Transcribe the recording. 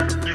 Yeah.